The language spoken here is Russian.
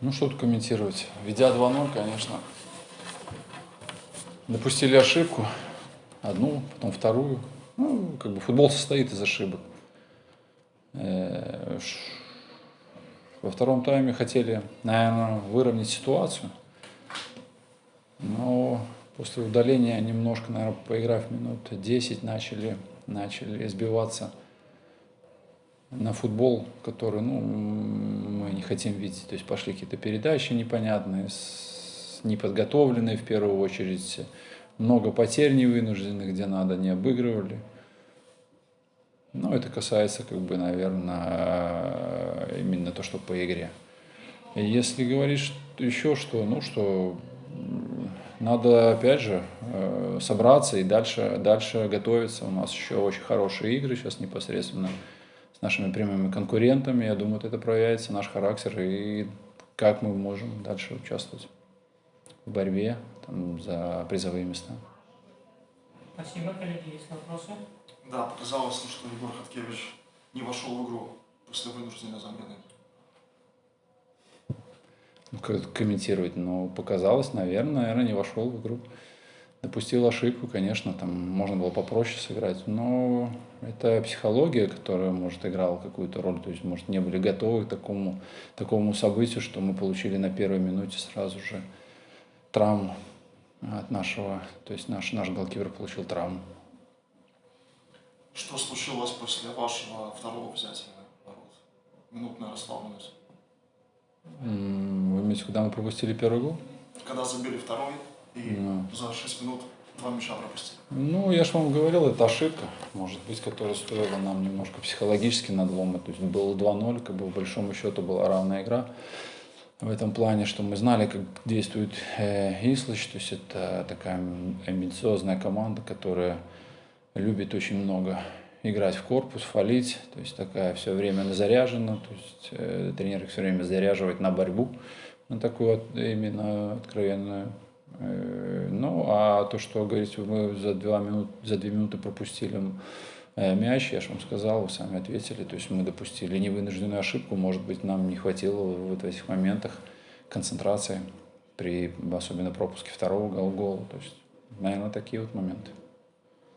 Ну, что тут комментировать. Ведя 2-0, конечно, допустили ошибку. Одну, потом вторую. Ну, как бы футбол состоит из ошибок. Э, во втором тайме хотели, наверное, выровнять ситуацию. Но после удаления немножко, наверное, поиграв минут 10, начали, начали сбиваться на футбол, который ну, мы не хотим видеть. То есть пошли какие-то передачи непонятные, неподготовленные в первую очередь, много потерь невынужденных, где надо, не обыгрывали. Но это касается, как бы, наверное, именно то, что по игре. Если говорить еще что, ну что, надо опять же э, собраться и дальше, дальше готовиться. У нас еще очень хорошие игры сейчас непосредственно с нашими прямыми конкурентами. Я думаю, это проявится наш характер и как мы можем дальше участвовать в борьбе там, за призовые места. Спасибо, коллеги. Есть вопросы? Да, показалось, что Егор Хаткевич не вошел в игру после вынужденной замены. Ну, как комментировать, но показалось, наверное, наверное, не вошел в игру допустил ошибку, конечно, там можно было попроще сыграть, но это психология, которая, может, играла какую-то роль, то есть, может, не были готовы к такому, такому событию, что мы получили на первой минуте сразу же травму от нашего, то есть наш, наш голкипер получил травму. Что случилось после вашего второго взятия ворот? Минутная расслабленность. Вы имеете, когда мы пропустили первый гол? Когда забили второй, и ну. за 6 минут два мяча пропустили. Ну, я же вам говорил, это ошибка, может быть, которая стоила нам немножко психологически надлома. То есть было 2-0, как бы в большому счету была равная игра. В этом плане, что мы знали, как действует э, Ислыч, то есть это такая амбициозная команда, которая любит очень много играть в корпус, фалить, то есть такая все время заряжена, то есть э, тренер их все время заряживает на борьбу, на такую вот именно откровенную ну, а то, что, говорите, мы за, два минут, за две минуты пропустили э, мяч, я же вам сказал, вы сами ответили, то есть мы допустили невынужденную ошибку, может быть, нам не хватило вот в этих моментах концентрации при особенно пропуске второго гола, то есть, наверное, такие вот моменты.